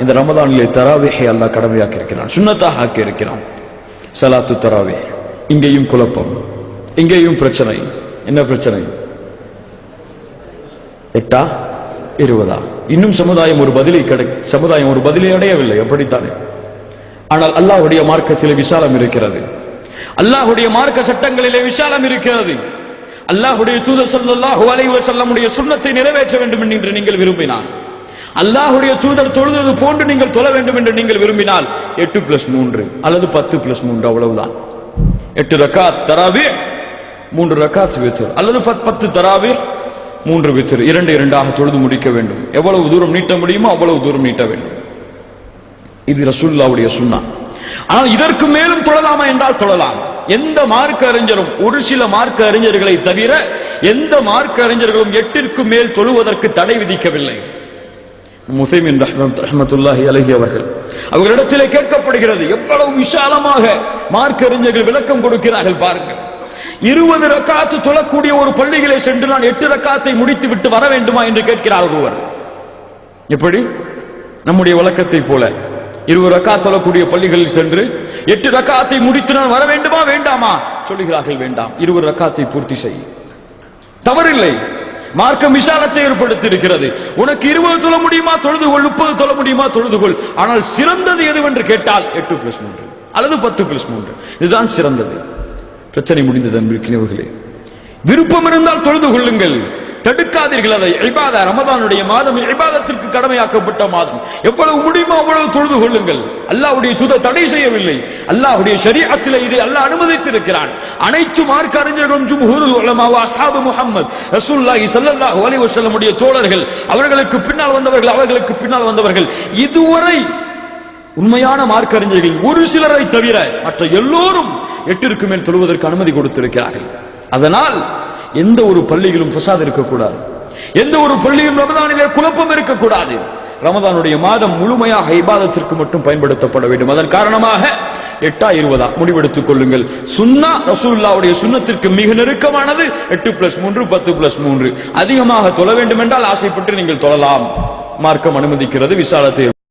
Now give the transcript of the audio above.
இந்த ரமதானிலே தராவிஹை அல்லாஹ் கடமையாக்கி இருக்கிறான் சுண்ணத்தாக ஆக்கி இருக்கிறான் சலாத்து தராவி இங்கேயும் குழப்பம். இங்கேயும் பிரச்சனை. என்ன பிரச்சனை? எட்டா? இருபதா? இன்னும் சமுதாயம் ஒரு பதிலை கிடை சமுதாயம் ஒரு பதிலை அடையவில்லை. அப்படித்தானே? ஆனால் அல்லாஹுடைய மார்க்கத்திலே விசாலம் இருக்கிறது. அல்லாஹுடைய மார்க்க சட்டங்களிலே விசாலம் இருக்கிறது. அல்லாஹுடைய தூதர் சல்லாஹு அலைஹி வஸல்லமுடைய சுன்னத்தை நிறைவேற்ற வேண்டும் என்று நீங்கள் விரும்பினான் அல்லாஹுடைய தூதர் தொழுதது போன்று நீங்கள் தொழ வேண்டும் என்று நீங்கள் விரும்பினால் எட்டு பிளஸ் மூன்று அல்லது பத்து பிளஸ் மூன்று அவ்வளவுதான். எட்டு ரக்காத் தராவி மூன்று ரக்காத் வித்தர் அல்லது பத்- பத்து தராவி மூன்று வித்தர் இரண்டு இரண்டாக தொழுது முடிக்க வேண்டும். எவ்வளவு தூரம் நீட்ட முடியுமோ அவ்வளவு தூரம் நீட்ட வேண்டும். இது ரசூல்லாவுடைய சுண்ணா. ஆனால் இதற்கு மேலும் தொழலாமா என்றால் தொழலாம். எந்த மார்க்க அறிஞரும் ஒரு சில மார்க்க அறிஞர்களை தவிர எந்த மார்க்க அறிஞர்களும் எட்டிற்கு மேல் தொழுவதற்கு தடை விதிக்கவில்லை. முசைமின் ரஹ்மத் அவர்கள். அவர்களிடத்திலே கேட்கப்படுகிறது எவ்வளவு விசாலமாக மார்க்க அறிஞர்கள் விளக்கம் கொடுக்கிறார்கள் பாருங்கள். இருபது ரக்காத்து தொழக்கூடிய ஒரு பள்ளிகளை சென்று நான் எட்டு ரக்காத்தை முடித்து விட்டு வர வேண்டுமா என்று கேட்கிறார் ஒருவர். எப்படி? நம்முடைய வழக்கத்தை போல. இருபது ரக்கா தொழக்கூடிய பள்ளிகளில் சென்று எட்டு ரக்காத்தை முடித்து நான் வர வேண்டுமா வேண்டாமா? சொல்லுகிறார்கள் வேண்டாம். இருபது ரக்காத்தை பூர்த்தி செய். தவறில்லை. மார்க்கம் விசாலத்தை ஏற்படுத்தி இருக்கிறது உனக்கு இருபது தொழ முடியுமா? தொழுது கொள். முப்பது தொழ முடியுமா? தொழுது கொள். ஆனால் சிறந்தது எதுவென்று கேட்டால் எட்டு பிளஸ் மூன்று. அல்லது பத்து பிளஸ் மூன்று. இதுதான் சிறந்தது. பிரச்சனை முடிந்தது விருப்பம் இருந்தால் தொழுது கொள்ளுங்கள். தடுக்காதீர்கள் அதை. இபாதா ரமதானுடைய மாதம் இபாதத்திற்கு கடமையாக்கப்பட்ட மாதம். எவ்வளவு முடியுமோ அவ்வளவு தொழுது கொள்ளுங்கள். அல்லாவுடைய சுத தடை செய்யவில்லை. அல்லாவுடைய சரீரத்தில் இதை அல்லாஹ் அனுமதித்திருக்கிறான். அனைத்து மார்க்க அறிஞர்களும் ஜும்ஹூருல் உலமா அசாபு முகமது ரசூல்லாஹி ரசூலுல்லாஹி ஸல்லல்லாஹு அலைஹி வஸல்லமுடைய தோழர்கள் அவர்களுக்கு பின்னால் வந்தவர்கள் அவர்களுக்கு பின்னால் வந்தவர்கள். இதுவரை உண்மையான மார்க்க அறிஞர்கள் ஒரு சிலரை தவிர மற்ற எல்லோரும் எட்டிற்கு மேல் தொழுவதற்கு அனுமதி கொடுத்திருக்கிறார்கள். அதனால் எந்த ஒரு பள்ளியிலும் பிரசாத் இருக்கக்கூடாது. எந்த ஒரு பள்ளியும் ரமதானிலே குழப்பம் இருக்கக்கூடாது. ரமதானுடைய மாதம் முழுமையாக இபாதத்திற்கு மட்டும் பயன்படுத்தப்பட வேண்டும். அதன் காரணமாக எட்டா இருபதா முடிவெடுத்துக் கொள்ளுங்கள். சுன்னா ரசூல்லாவுடைய சுன்னத்திற்கு மிக நெருக்கமானது எட்டு பிளஸ் மூன்று பத்து பிளஸ் மூன்று. அதிகமாக தொழ வேண்டும் என்றால் ஆசைப்பட்டு நீங்கள் தொழலாம். மார்க்கம் அனுமதிக்கிறது விசாலத்தை